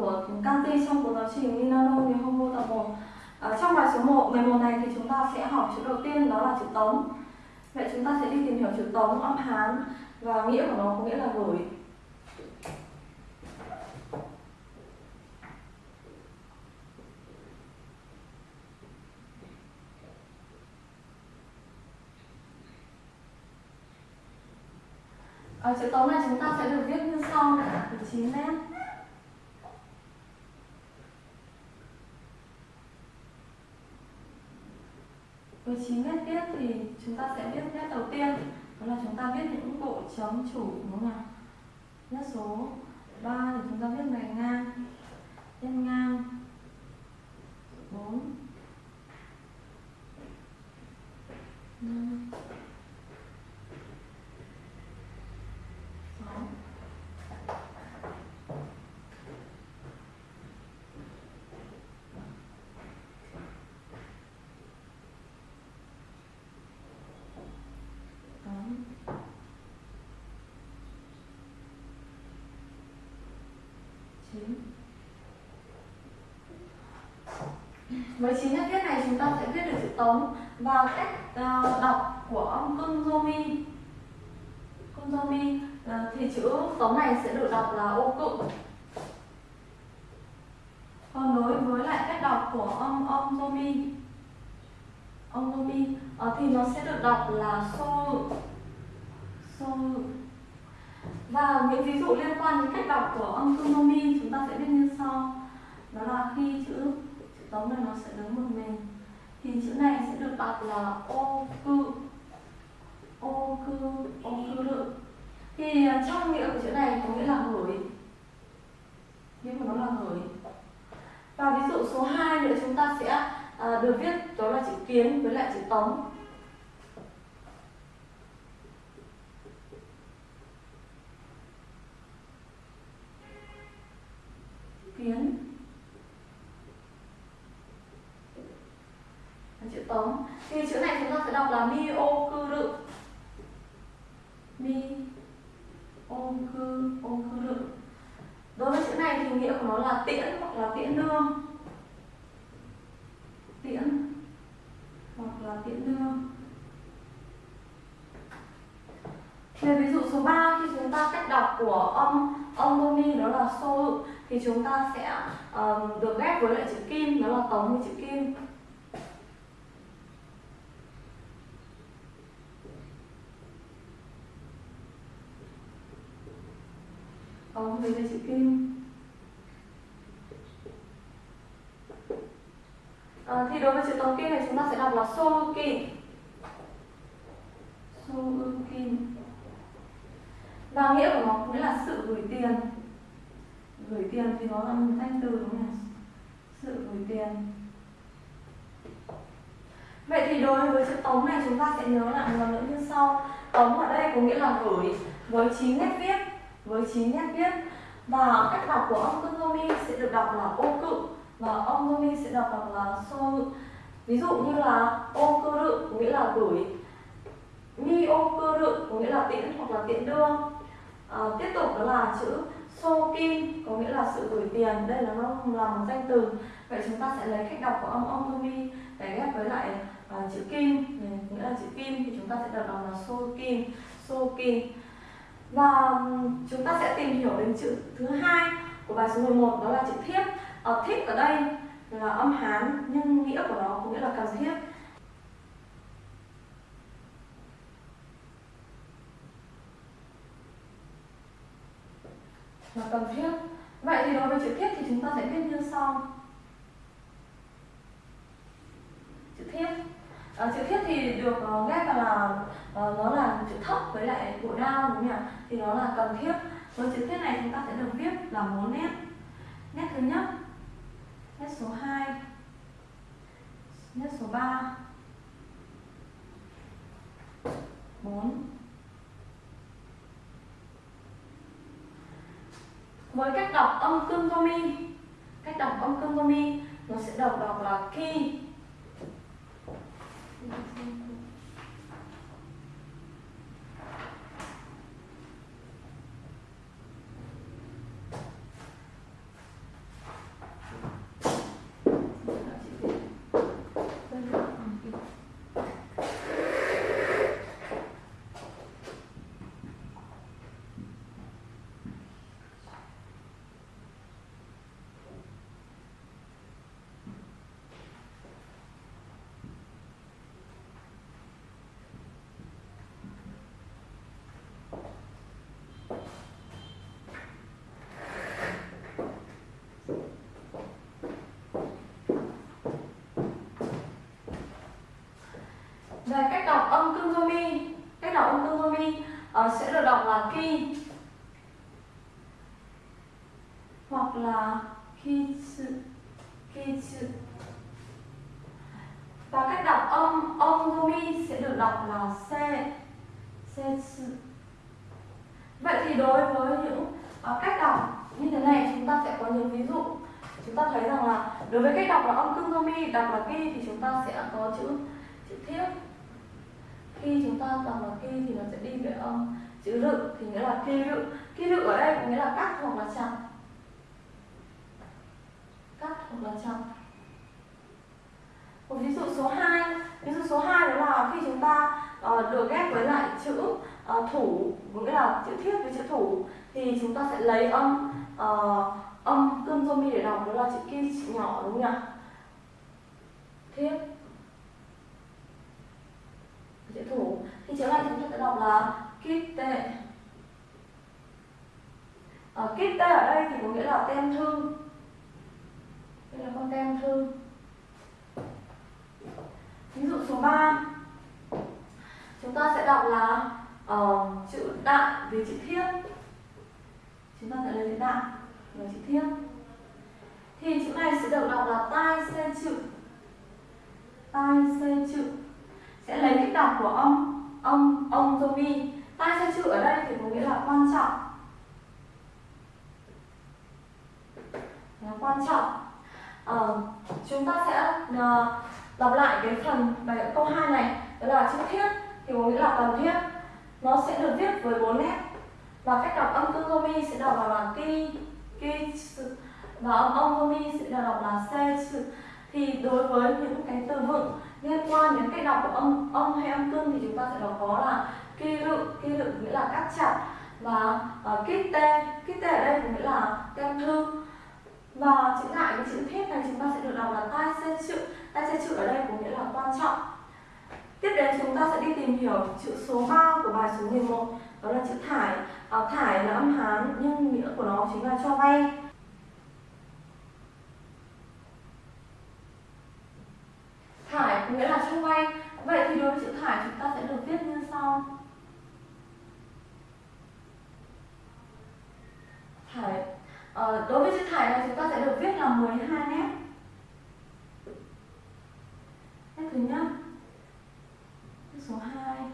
của Kanti trong cuốn giáo trình Minano Nihongo tập 1 à, Trong bài số 1, 11 này thì chúng ta sẽ học chữ đầu tiên đó là chữ tống. Vậy chúng ta sẽ đi tìm hiểu chữ tống âm Hán và nghĩa của nó có nghĩa là gửi. Ờ, Ở chữ tống này chúng ta sẽ được viết như sau, từ 9 mét với 9 mét viết thì chúng ta sẽ viết nét đầu tiên đó là chúng ta viết những bộ chấm chủ đúng không nào? Nét số 3 thì chúng ta viết này ngang nhân ngang 4 5 với chín nhất viết này chúng ta sẽ viết được chữ tống và cách uh, đọc của âm kunzomi kunzomi uh, thì chữ tống này sẽ được đọc là ô cự. Còn đối với lại cách đọc của âm âm zomi âm zomi uh, thì nó sẽ được đọc là so so và những ví dụ liên quan đến cách đọc của âm kunzomi chúng ta sẽ biết như sau. Đó là khi chữ chữ tống này nó sẽ đứng một mình. Thì chữ này sẽ được đọc là ô cư ô cư ô cư lự. Thì à, trong nghĩa của chữ này có nghĩa là gửi nghĩa của nó là gửi và ví dụ số 2 nữa chúng ta sẽ à, được viết đó là chữ kiến với lại chữ tống kiến chữ thì chữ này chúng ta sẽ đọc là mi ô cư mi ô cư ô cư đối với chữ này thì nghĩa của nó là tiễn hoặc là tiễn đưa tiễn hoặc là tiễn đưa về ví dụ số 3 khi chúng ta cách đọc của âm âm đô mi đó là so thì chúng ta sẽ um, được ghép với lại chữ kim đó là tống với chữ kim có về đây chữ kim à, thì đối với chữ tống kim này chúng ta sẽ đọc là so kim và nghĩa của nó nghĩa là sự gửi tiền. Gửi tiền thì nó là một danh từ đúng không sự gửi tiền. Vậy thì đối với chữ tống này chúng ta sẽ nhớ lại một lần nữa như sau. Tống ở đây có nghĩa là gửi với chín nét viết với chín nét viết. Và cách đọc của ông Tomomi sẽ được đọc là ô cự và ông Tomomi sẽ đọc, đọc là so ví dụ như là ô cơ rự nghĩa là gửi mi ô cơ rự có nghĩa là tiễn hoặc là tiễn đưa. À, tiếp tục đó là chữ so kim có nghĩa là sự gửi tiền đây là nó là một danh từ. Vậy chúng ta sẽ lấy cách đọc của âm ông ông mi để ghép với lại à, chữ kim ừ, nghĩa là chữ kim thì chúng ta sẽ đọc là so kim so kim. Và chúng ta sẽ tìm hiểu đến chữ thứ hai của bài số 11 đó là chữ thiếp. Ở thiếp ở đây là âm hán nhưng nghĩa của nó có nghĩa là cần thiết. Là cần thiết. Vậy thì đối với chữ thiết thì chúng ta sẽ viết như sau. Chữ thiết. À, chữ thiết thì được uh, ghép vào là uh, nó là chữ thấp với lại bộ đao đúng không nhỉ? Thì nó là cần thiết. Với chữ thiết này chúng ta sẽ được viết là bốn nét. Nét thứ nhất nét số 2 nét số 3 4 với cách đọc âm cương mi, cách đọc âm cương mi, nó sẽ đọc đọc là ki Về cách đọc âm kunzomi Cách đọc âm kunzomi sẽ được đọc là ki Hoặc là kitsu Kitsu Và cách đọc âm ongomi sẽ được đọc là se Setsu Vậy thì đối với những uh, cách đọc như thế này chúng ta sẽ có những ví dụ. Chúng ta thấy rằng là đối với cách đọc là âm kunzomi đọc là ki thì chúng ta sẽ có chữ chữ thiếp khi chúng ta đọc là ki thì nó sẽ đi về âm chữ rự thì nghĩa là ki rự. Ki rự ở đây có nghĩa là cắt hoặc là chặt cắt hoặc là chặt một ví dụ số 2 ví dụ số 2 đó là khi chúng ta uh, được ghép với lại chữ uh, thủ nghĩa là chữ thiết với chữ thủ thì chúng ta sẽ lấy âm uh, âm cơm zomi để đọc đó là chữ ki chữ nhỏ đúng không nhỉ? Thiết chữ thủ. Thì chữ này chúng ta sẽ đọc là kitte ở ờ, kitte ở đây thì có nghĩa là tem thư. Đây là con tem thư. Ví dụ số 3 chúng ta sẽ đọc là uh, chữ đại với chữ thiết. Chúng ta sẽ lấy chữ đại với chữ thiết. Thì chữ này sẽ được đọc là tai xe chữ. Tai xe chữ sẽ lấy cách đọc của ông ông ông Zomi. Tai xe chữ ở đây thì có nghĩa là quan trọng. Là quan trọng. Uh, chúng ta sẽ uh, đọc lại cái phần bài câu 2 này. Đó là chữ thiết thì có nghĩa là cần thiết. Nó sẽ được viết với bốn nét. Và cách đọc âm Zomi sẽ đọc là ki ki và âm ông Zomi sẽ đọc là se thì đối với những cái từ vựng liên quan đến cách đọc của âm âm hay âm cương thì chúng ta sẽ đọc có là ki rự. Ki rự nghĩa là cắt chặt và uh, kít tê. Kít tê ở đây nghĩa là tem thư. Và chữ đại với chữ thiết này chúng ta sẽ được đọc là tai xe chữ. Tai xe chữ ở đây có nghĩa là quan trọng. Tiếp đến chúng ta sẽ đi tìm hiểu chữ số 3 của bài số 11 đó là chữ thải. À, thải là âm hán nhưng nghĩa của nó chính là cho vay thải nghĩa là xung quanh. Vậy thì đối với chữ thải chúng ta sẽ được viết như sau. Thải. À, đối với chữ thải này chúng ta sẽ được viết là 12 hai nét thứ nhất nét số 2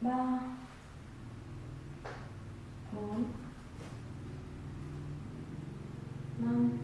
3 4 5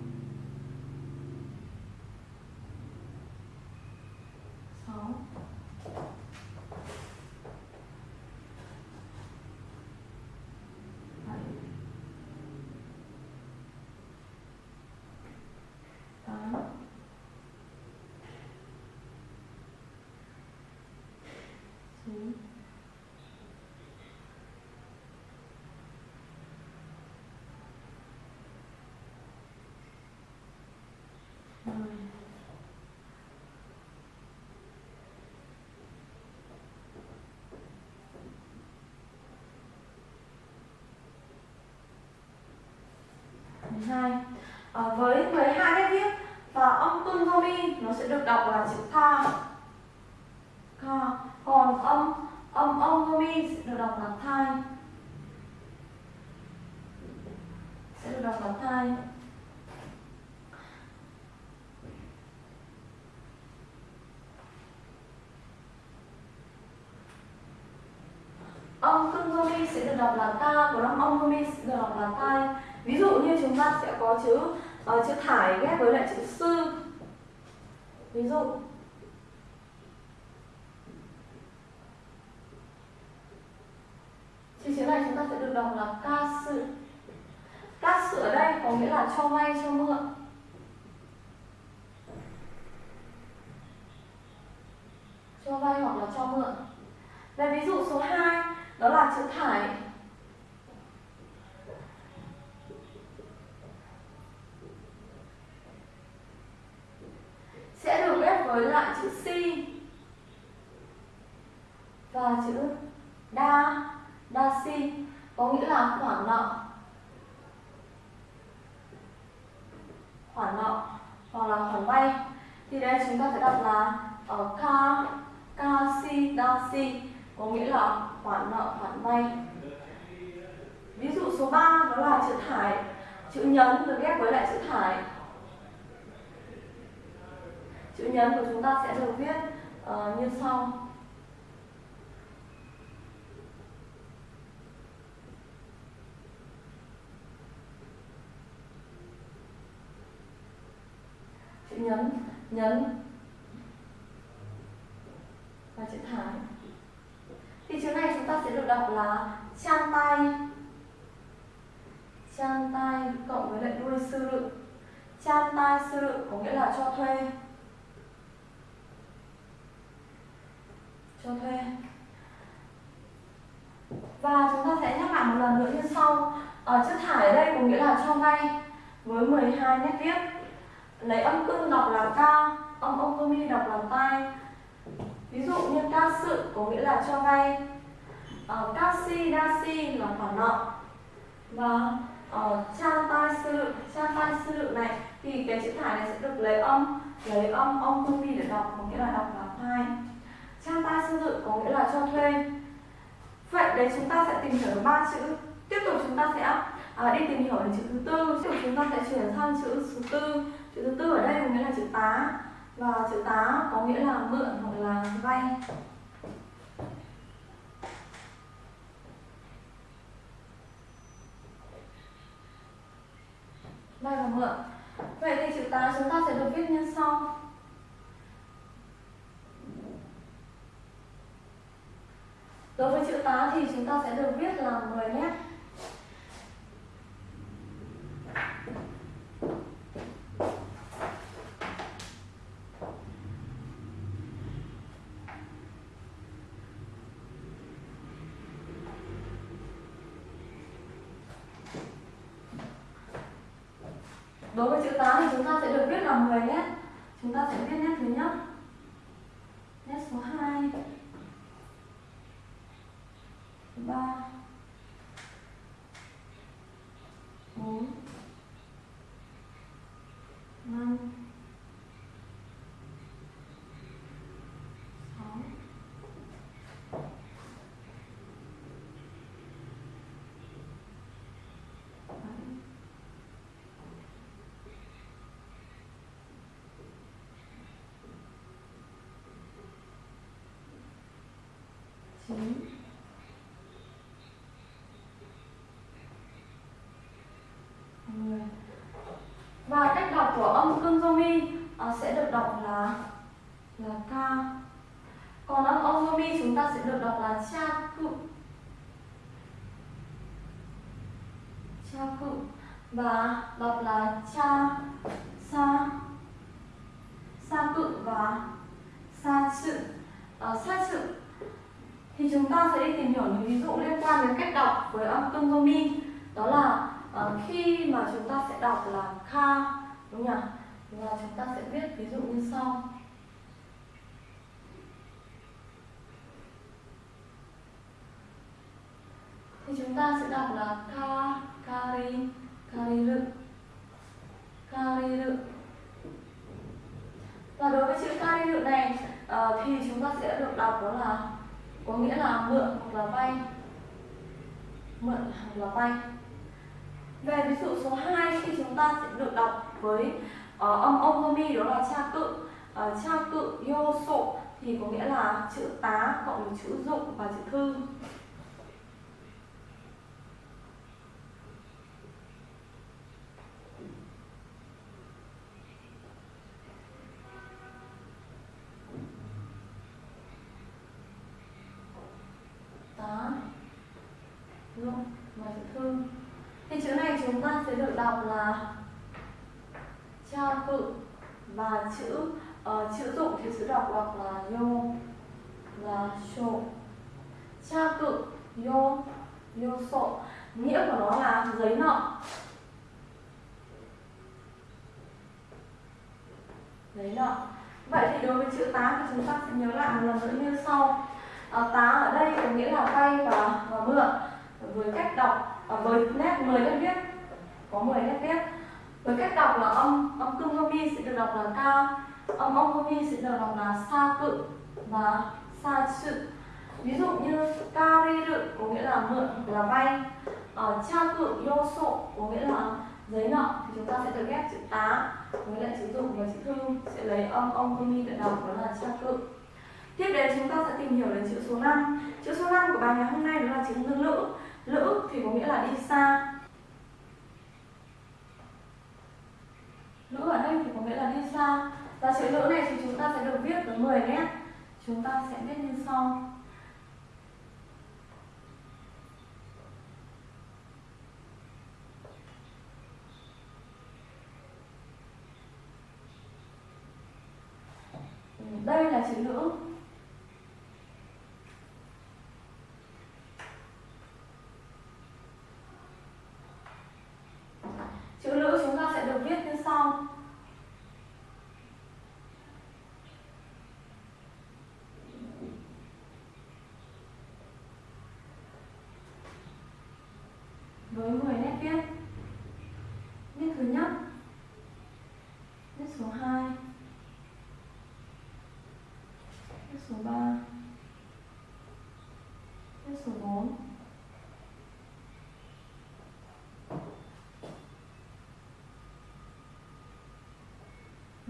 12 à, ờ, với 12 nét viết và ông tuân nó sẽ được đọc là chữ tha. Kha còn âm âm âm mi sẽ được đọc là thai sẽ được đọc là thai âm cưng mi sẽ được đọc là ta của âm âm mi sẽ được đọc là tai ví dụ như chúng ta sẽ có chữ uh, chữ thải ghép với lại chữ sư. Ví dụ thì chữ này chúng là ca sự. Ca sự ở đây có nghĩa là cho vay, cho mượn. Cho vay hoặc là cho mượn. Về ví dụ số 2 đó là chữ thải. Sẽ được ghép với lại chữ si và chữ đa đa si có nghĩa là khoản nợ. Khoản nợ hoặc là khoản vay. Thì đây chúng ta sẽ đọc là ở ca si si. Có nghĩa là khoản nợ khoản vay. Ví dụ số 3 đó là chữ thải chữ nhấn được ghép với lại chữ thải. Chữ nhấn của chúng ta sẽ được viết uh, như sau chữ nhấn nhấn. Và chữ thái. Thì chữ này chúng ta sẽ được đọc là trang tay trang tay cộng với lại đuôi sư lự trang tay sư lự có nghĩa là cho thuê. Cho thuê. Và chúng ta sẽ nhắc lại một lần nữa như sau. Ở chữ thải ở đây có nghĩa là cho vay với 12 nét viết lấy âm cưng đọc là ca âm ông comi đọc là tai. Ví dụ như ca sự có nghĩa là cho vay. Uh, ca si đa si là khoản nợ. Và uh, tai sự cha tai sự này thì cái chữ thải này sẽ được lấy âm lấy âm ông comi để đọc có nghĩa là đọc là tai cha tai sư có nghĩa là cho thuê. Vậy đấy chúng ta sẽ tìm hiểu ba chữ. Tiếp tục chúng ta sẽ à, đi tìm hiểu đến chữ thứ tư. Tiếp tục chúng ta sẽ chuyển sang chữ số tư chữ thứ tư ở đây có nghĩa là chữ tá. Và chữ tá có nghĩa là mượn hoặc là vay. Vay và mượn. Vậy thì chữ tá chúng ta sẽ được viết như sau. Đối với chữ tá thì chúng ta sẽ được viết là 10 mét. đối với chữ tám thì chúng ta sẽ được viết là 10 nhé, chúng ta sẽ viết nét thứ nhất. Nét số 2 thứ 3 4 chín mười và cách đọc của âm cương do mi ờ, sẽ được đọc là là ca. Còn âm âm do mi chúng ta sẽ được đọc là cha cự cha cự và đọc là cha sa sa cự và sa chữ uh, ờ, sa chữ thì chúng ta sẽ đi tìm hiểu những ví dụ liên quan đến cách đọc với âm cương do mi. Đó là uh, khi mà chúng ta sẽ đọc là kha đúng nhỉ và chúng ta sẽ viết ví dụ như sau. Thì chúng ta sẽ đọc là ka kari kariru kariru và đối với chữ kariru này uh, thì chúng ta sẽ được đọc đó là có nghĩa là mượn hoặc là vay. Mượn hoặc là vay. Về ví dụ số 2 khi chúng ta sẽ được đọc với ờ, uh, âm ogomi đó là cha cự. Uh, cha cự yo thì có nghĩa là chữ tá cộng với chữ dụng và chữ thư. Dụng mà chữ thư thì chữ này chúng ta sẽ được đọc là cha cự và chữ uh, chữ dụng thì sẽ đọc đọc là yo là sổ. Cha cự yo yo sổ. Nghĩa của nó là giấy nợ. Giấy nợ. Vậy thì đối với chữ tá thì chúng ta sẽ nhớ lại một lần nữa như sau. À, tá ở đây có nghĩa là vay và, và mượn với cách đọc à, với nét 10 nét viết có 10 nét viết. Với cách đọc là âm âm cung gomi sẽ được đọc là ca âm âm gomi sẽ được đọc là sa cự và sa sự. Ví dụ như ca ri rự có nghĩa là mượn là vay. Ở cha cự yo sộ có nghĩa là giấy nợ thì chúng ta sẽ được ghép chữ tá với lại chữ dụng và chữ thư sẽ lấy âm âm gomi để đọc đó là cha cự. Tiếp đến chúng ta sẽ tìm hiểu đến chữ số 5 chữ số 5 của bài ngày hôm nay đó là chữ lữ lữ thì có nghĩa là đi xa. Lữ ở đây thì có nghĩa là đi xa. Và chữ lữ này thì chúng ta sẽ được viết tới 10 nét chúng ta sẽ viết như sau. Đây là chữ lữ.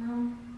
No.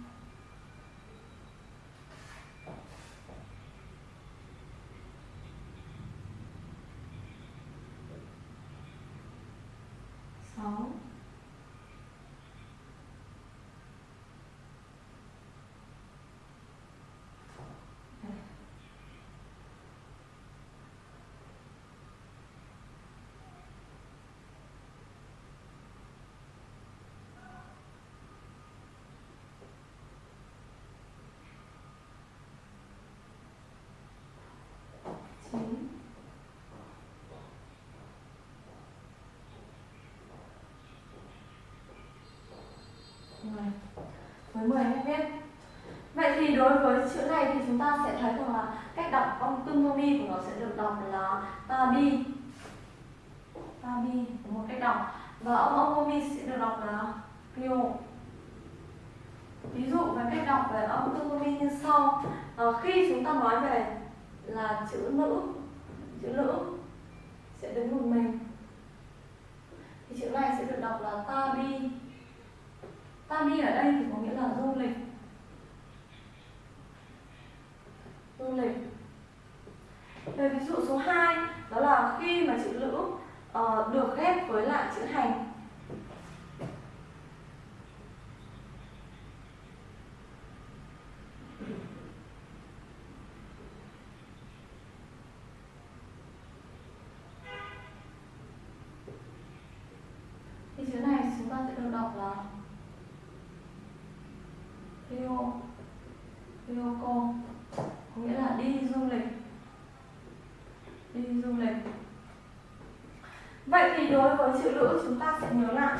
10 mm vậy thì đối với chữ này thì chúng ta sẽ thấy rằng là cách đọc âm tương mi của nó sẽ được đọc là Ta Bi. Ta Bi một cách đọc. Và âm âm mi sẽ được đọc là rio ví dụ về cách đọc về âm tương mi như sau. À, khi chúng ta nói về là chữ nữ chữ nữ sẽ đứng một mình. Thì chữ này sẽ được đọc là Ta Bi tabi ở đây thì có nghĩa là du lịch. Du lịch. Về ví dụ số 2 đó là khi mà chữ lữ uh, được ghép với lại chữ hành. Thì chữ này chúng ta sẽ được đọc là Rio Ryoko có nghĩa là đi du lịch. Đi du lịch. Vậy thì đối với chữ lữ chúng ta sẽ nhớ lại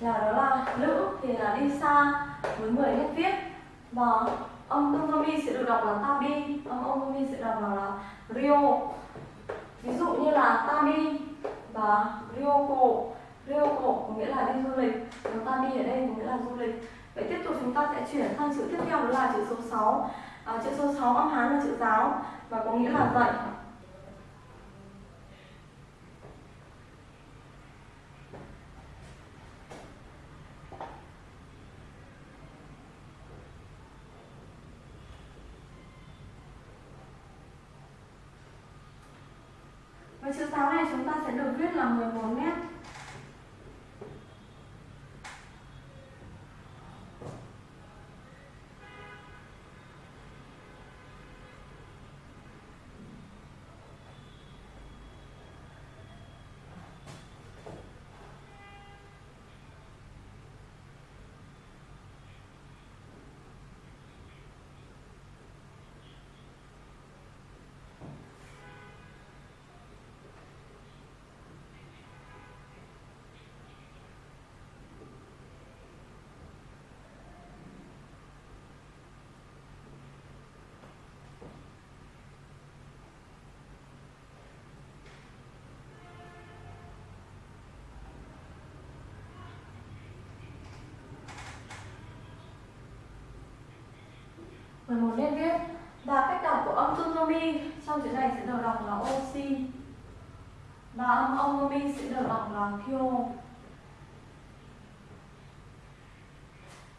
là đó là lữ thì là đi xa với 10 nét viết và âm Tomomi sẽ được đọc là tabi. Âm Tomomi sẽ đọc là Rio ví dụ như là tabi và Ryoko Ryoko có nghĩa là đi du lịch. Còn tabi ở đây có nghĩa là du lịch vậy tiếp tục chúng ta sẽ chuyển sang chữ tiếp theo đó là chữ số 6 à, chữ số 6 âm hán là chữ giáo và có nghĩa là dạy. Và chữ giáo này chúng ta sẽ được viết là 11 mét 11 nét viết và cách đọc của âm tsunami trong chữ này sẽ được đọc là oxy và âm onomi sẽ được đọc là kyo.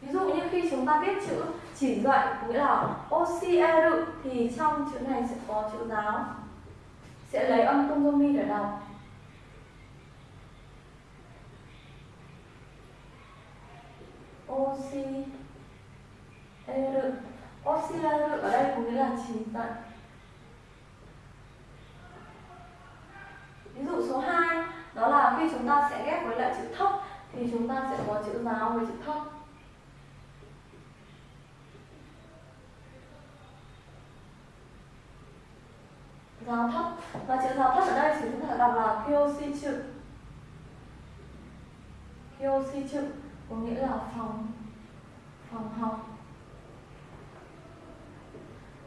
Ví dụ như khi chúng ta viết chữ chỉ dạy, nghĩa là ocr e thì trong chữ này sẽ có chữ giáo. Sẽ lấy âm tonomi để đọc. Oxy er oxy ở đây có nghĩa là chỉ dạy ví dụ số 2 đó là khi chúng ta sẽ ghép với lại chữ thấp thì chúng ta sẽ có chữ giáo với chữ thấp giáo thấp và chữ giáo thấp ở đây thì chúng ta đọc là kyoshi chữ kyoshi chữ có nghĩa là phòng phòng học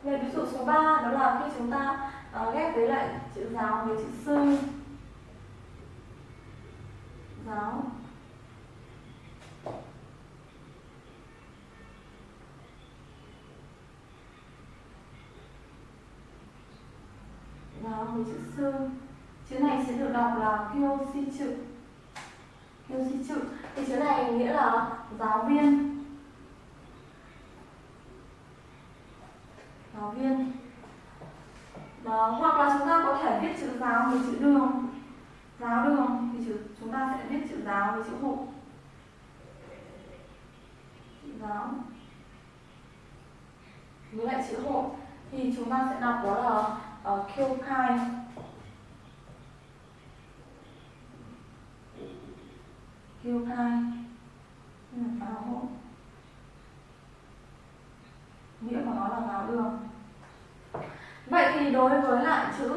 về ví dụ số 3 đó là khi chúng ta uh, ghép với lại chữ giáo với chữ sư. Giáo. Giáo với chữ sư. Chữ này sẽ được đọc là kyoshi chữ kyoshi chữ thì chữ này nghĩa là giáo viên. Giáo viên. Đó, hoặc là chúng ta có thể viết chữ giáo với chữ đường. Giáo đường thì chữ, chúng ta sẽ viết chữ giáo với chữ hộ. Chữ giáo. Với lại chữ hộ thì chúng ta sẽ đọc đó là ờ, uh, kyokai kyokai là giáo hộ. Nghĩa của nó là giáo đường vậy thì đối với lại chữ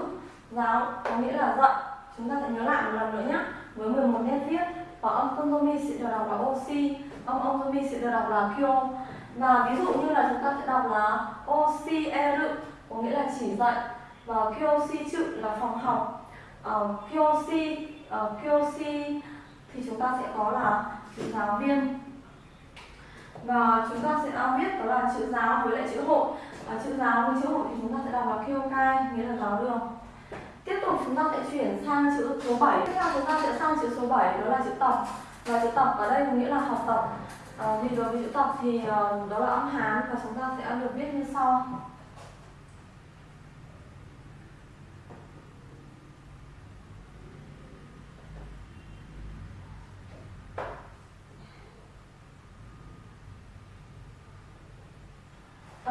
giáo có nghĩa là dạy chúng ta sẽ nhớ lại một lần nữa nhé. Với 11 nét viết và âm kondomi sẽ được đọc là oxy âm ondomi sẽ được đọc là kyo và ví dụ như là chúng ta sẽ đọc là oxy eru có nghĩa là chỉ dạy. Và kyoshi chữ là phòng học. Ờ, uh, kyoshi uh, ờ, kyoshi thì chúng ta sẽ có là chữ giáo viên. Và chúng ta sẽ viết đó là chữ giáo với lại chữ hội. Ờ, à, chữ giáo với chữ hộ thì chúng ta sẽ đọc là kyokai nghĩa là giáo đường. Tiếp tục chúng ta sẽ chuyển sang chữ số 7 tiếp theo chúng ta sẽ sang chữ số 7 đó là chữ tập. Và chữ tập ở đây có nghĩa là học tập. Ờ, à, thì đối với chữ tập thì ờ, đó là âm hán và chúng ta sẽ được viết như sau.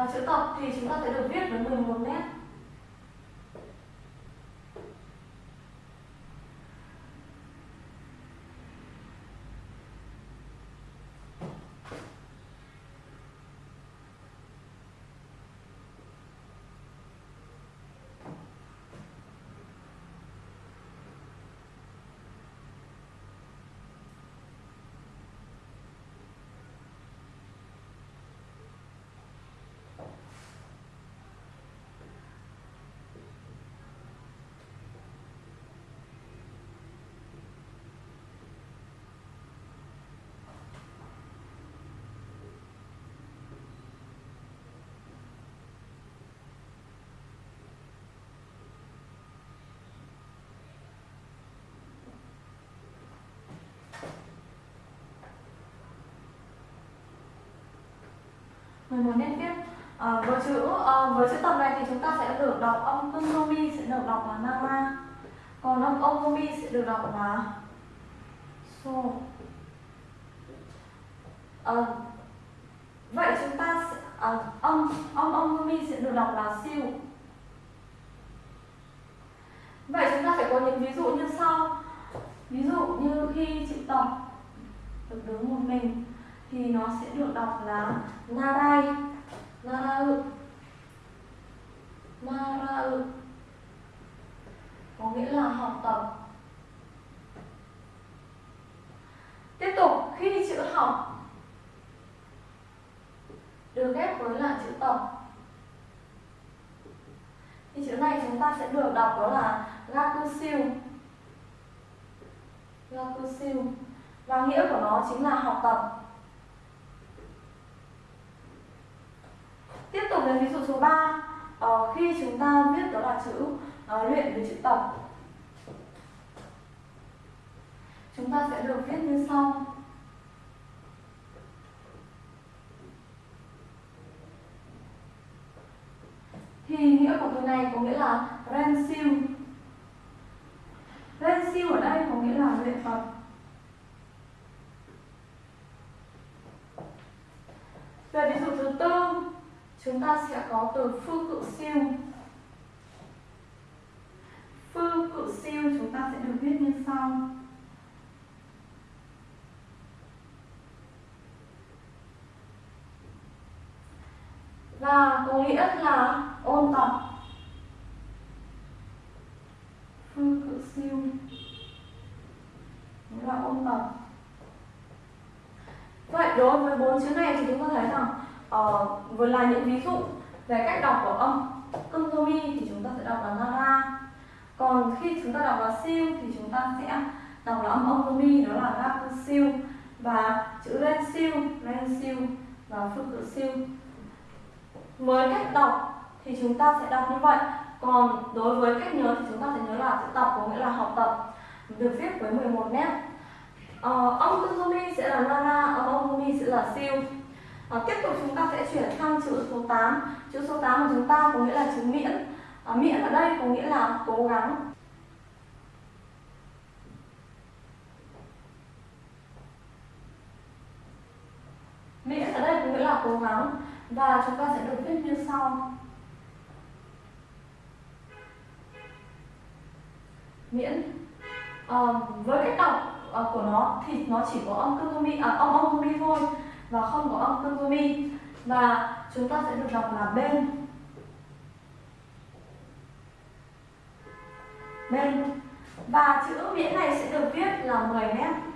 Và chữ tập thì chúng ta sẽ được viết với 11 nét. 11 nét viết à, với chữ à, với chữ tập này thì chúng ta sẽ được đọc âm tungomi sẽ được đọc là nama còn âm omomi sẽ được đọc là so. À, vậy chúng ta sẽ, à, âm âm omomi sẽ được đọc là siêu. Vậy chúng ta sẽ có những ví dụ như sau. Ví dụ như khi chị tập được đứng một mình thì nó sẽ được đọc là narai narau narau có nghĩa là học tập. Tiếp tục, khi chữ học, được ghép với là chữ tập. Thì chữ này chúng ta sẽ được đọc đó là gakusiu gakusiu và nghĩa của nó chính là học tập. Tiếp tục đến ví dụ số 3 ờ, khi chúng ta viết đó là chữ uh, luyện với chữ tập. Chúng ta sẽ được viết như sau. Thì nghĩa của từ này có nghĩa là ren siêu ren siêu ở đây có nghĩa là luyện tập về ví dụ thứ tư chúng ta sẽ có từ phương cự siêu. Phương cự siêu chúng ta sẽ được viết như sau. Và có nghĩa là ôn tập. Phương cự siêu. Nghĩa là ôn tập. Vậy đối với bốn chữ này thì chúng ta thấy rằng uh, vừa là những ví dụ về cách đọc của âm kunzomi thì chúng ta sẽ đọc là nara. Còn khi chúng ta đọc là siêu thì chúng ta sẽ đọc là âm âm mi đó là gaku siêu. Và chữ ren siêu ren siêu và phương cự siêu. Với cách đọc thì chúng ta sẽ đọc như vậy. Còn đối với cách nhớ thì chúng ta sẽ nhớ là chữ tập có nghĩa là học tập. Được viết với 11 nét. Ờ, âm kunzomi sẽ là nara âm âm sẽ là siêu. À, tiếp tục chúng ta sẽ chuyển sang chữ số 8 Chữ số 8 của chúng ta có nghĩa là chữ miễn. À, Miễn ở đây có nghĩa là cố gắng. Miễn ở đây có nghĩa là cố gắng. Và chúng ta sẽ được viết như sau. Miễn. À, Với cách đọc của nó thì nó chỉ có âm kunzomi, à, âm âm thôi và không có âm kunzumi và chúng ta sẽ được đọc là bên. Bên. Và chữ miễn này sẽ được viết là 10 mét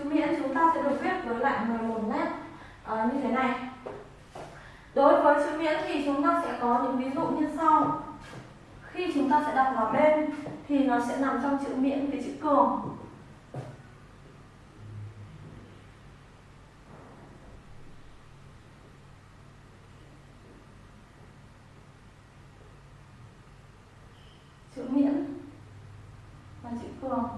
chữ miễn chúng ta sẽ được viết với lại 11 nét. Uh, như thế này. Đối với chữ miễn thì chúng ta sẽ có những ví dụ như sau. Khi chúng ta sẽ đọc vào bên thì nó sẽ nằm trong chữ miễn với chữ cường chữ miễn và chữ cường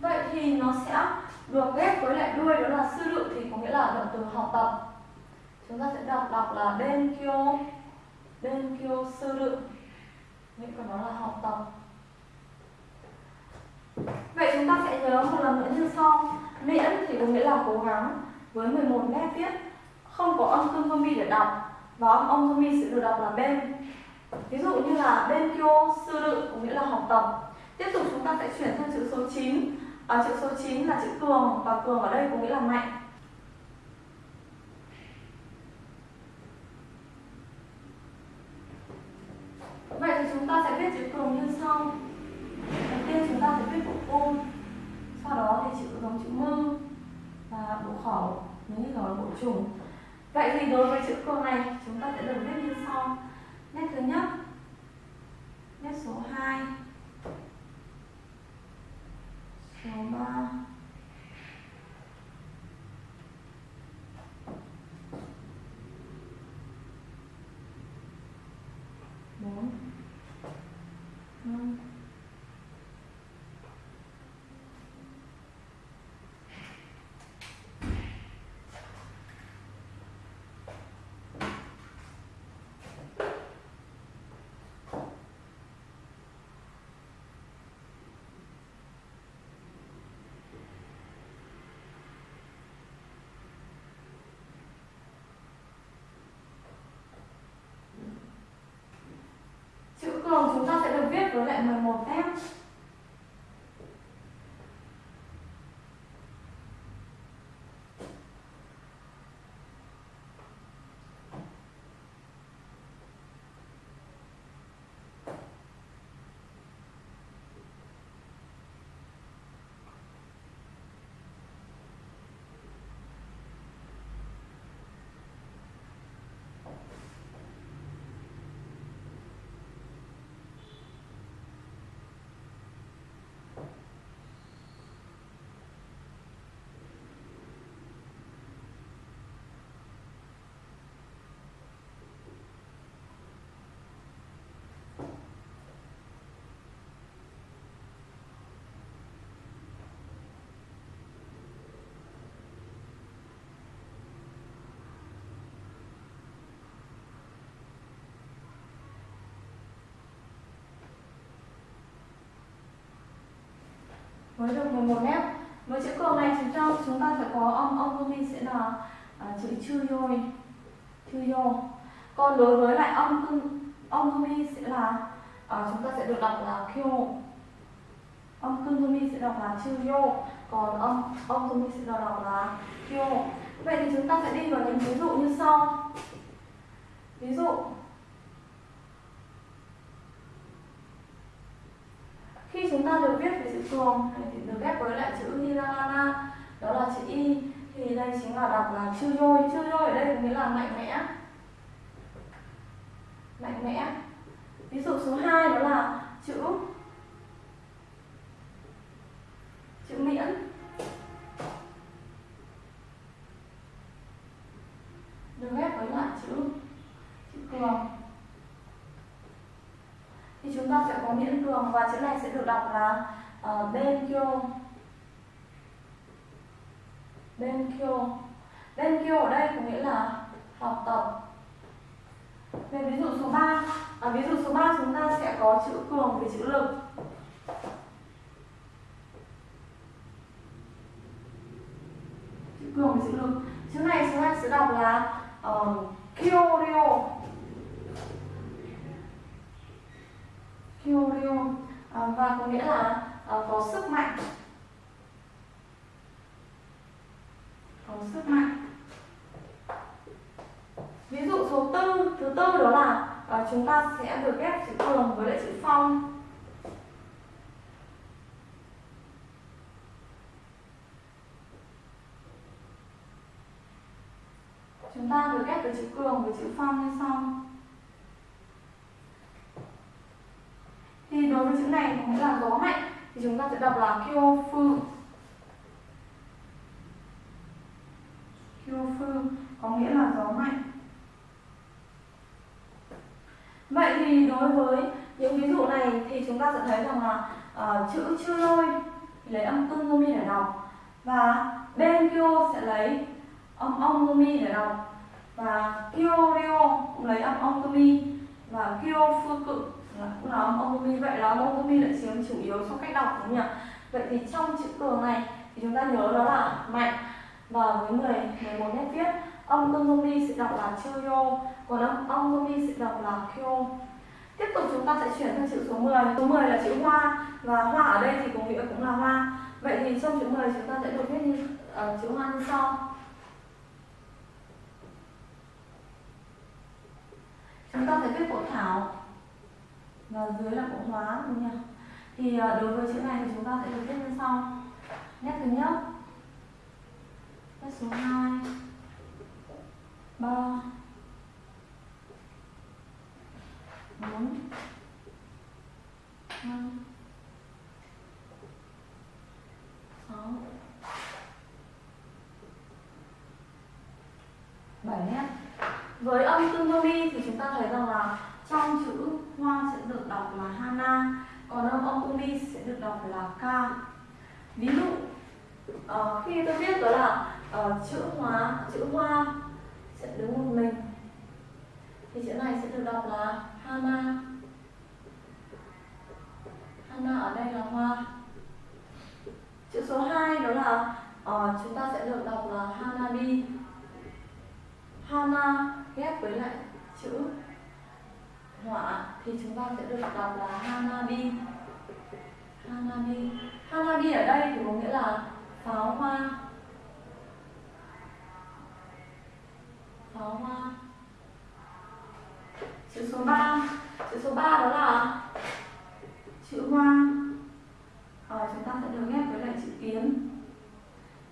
vậy thì nó sẽ được ghép với lại đuôi đó là sư lự thì có nghĩa là động từ học tập chúng ta sẽ đọc đọc Ờ, là Denkyo Denkyo Suru sư nghĩa của nó là học tập. Vậy chúng ta sẽ nhớ một lần nữa như sau. Miễn thì có nghĩa là cố gắng với 11 nét viết. Không có âm cương mi để đọc. Và âm âm mi sẽ được đọc là bên. Ví dụ như là bên Suru sư có nghĩa là học tập. Tiếp tục chúng ta sẽ chuyển sang chữ số 9 à, chữ số 9 là chữ cường. Và cường ở đây có nghĩa là mạnh. thường chúng ta sẽ được viết với lại 11 phép với được 11 mét với chữ cờ này chúng ta chúng ta sẽ có âm âm của mình sẽ là à, chữ chư yôi chư yo còn đối với lại âm cưng âm của mình sẽ là à, chúng ta sẽ được đọc là kyo âm cưng của mình sẽ đọc là chư yo còn âm âm của mình sẽ đọc là kyo vậy thì chúng ta sẽ đi vào những ví dụ như sau. Ví dụ. Khi chúng ta được viết với thì được ghép với lại chữ hiragana, đó là chữ y. Thì đây chính là đọc là chư dôi chư dôi ở đây có nghĩa là mạnh mẽ. Mạnh mẽ. Ví dụ số 2 đó là chữ chữ miễn. Được ghép với lại chữ chữ cường. Thì chúng ta sẽ có miễn cường và chữ này sẽ được đọc là Ờ, uh, benkyo benkyo ở đây có nghĩa là học tập. Về ví dụ số 3 à, ví dụ số 3 chúng ta sẽ có chữ cường với chữ lực. Chữ cường với chữ lực. Chữ này chúng ta sẽ đọc là uh, kyoryo kyoryo à, và có nghĩa là Ờ, có sức mạnh. Có sức mạnh. Ví dụ số tư thứ tư đó là à, chúng ta sẽ được ghép chữ cường với lại chữ phong. Chúng ta được ghép với chữ cường với chữ phong như sau thì đối với chữ này có nghĩa là gió mạnh thì chúng ta sẽ đọc là kyofu kyofu có nghĩa là gió mạnh. Vậy thì đối với những ví dụ này thì chúng ta sẽ thấy rằng là uh, chữ chưa lôi lấy âm tung mi để đọc. Và bên kyo sẽ lấy âm ong mi để đọc. Và kyo ryo cũng lấy âm ong mi. Và kyo phu cự Vâng, cũng là omomi vậy là omomi lại chiếm chủ yếu trong cách đọc đúng không nhỉ vậy thì trong chữ cường này thì chúng ta nhớ đó là mạnh. Và với 10 11 nét viết âm omomi sẽ đọc là chuyo còn âm omomi sẽ đọc là kyo. Tiếp tục chúng ta sẽ chuyển sang chữ số 10 số 10 là chữ hoa và hoa ở đây thì có nghĩa cũng là hoa. Vậy thì trong chữ 10 chúng ta sẽ được viết như uh, chữ hoa như sau. Chúng ta sẽ viết bộ thảo và dưới là bộ hóa, đúng nhỉ? Thì ờ, đối với chữ này thì chúng ta sẽ được viết như sau. Nét thứ nhất. Nét số 2 3 4 5 6 7 nét với âm tương đương đi thì chúng ta thấy rằng là trong chữ hoa sẽ được đọc là hana còn âm omi sẽ được đọc là ka ví dụ uh, khi tôi viết đó là uh, chữ hóa chữ hoa sẽ đứng một mình thì chữ này sẽ được đọc là hana. Hana ở đây là hoa. Chữ số 2 đó là uh, chúng ta sẽ được đọc là hanabi hana ghép với lại chữ họa thì chúng ta sẽ được đọc là hanabi. Hanabi. Hanabi ở đây thì có nghĩa là pháo hoa. Pháo hoa. Chữ số 3 chữ số 3 đó là chữ hoa. À, chúng ta sẽ được ghép với lại chữ kiến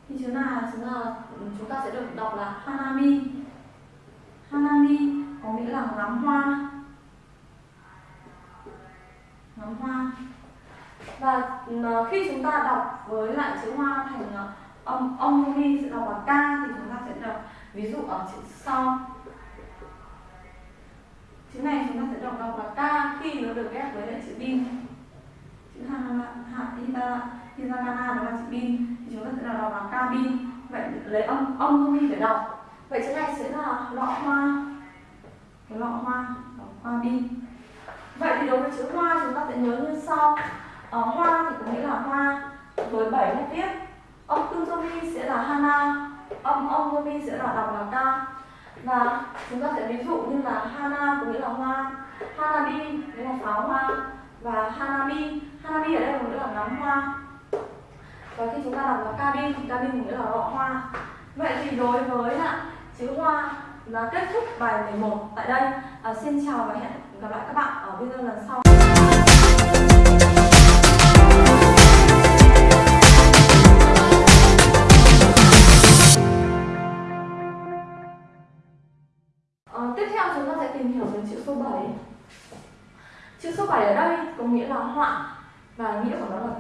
thì chữ là chúng là chúng ta sẽ được đọc là hanami hanami có nghĩa là ngắm hoa ngắm hoa. Và ờ, khi chúng ta đọc với lại chữ hoa thành ờ, ông âm âm mi sẽ đọc là ca thì chúng ta sẽ đọc, ví dụ ở chữ sau chữ này chúng ta sẽ đọc đọc là ca khi nó được ghép với lại chữ bin. Chữ ha ha hita hitakana đó là chữ bin. Thì chúng ta sẽ đọc là cabin vậy lấy âm âm mi để đọc. Vậy chữ này sẽ là lọ hoa. Cái lọ hoa lọ hoa bin vậy thì đối với chữ hoa chúng ta sẽ nhớ như sau. Ờ, hoa thì có nghĩa là hoa với bảy nét viết âm kuzumi sẽ là hana âm ông somi sẽ là đọc là ta. Và chúng ta sẽ ví dụ như là hana có nghĩa là hoa hanabi nghĩa là pháo hoa và hanami hanami ở đây có nghĩa là ngắm hoa. Và khi chúng ta đọc là cabin thì cabin nghĩa là lọ hoa. Vậy thì đối với ạ chữ hoa là kết thúc bài 11 tại đây. À, xin chào và hẹn gặp lại các bạn ở video lần sau. Ờ, tiếp theo chúng ta sẽ tìm hiểu về chữ số 7 Chữ số 7 ở đây có nghĩa là họa và nghĩa của nó là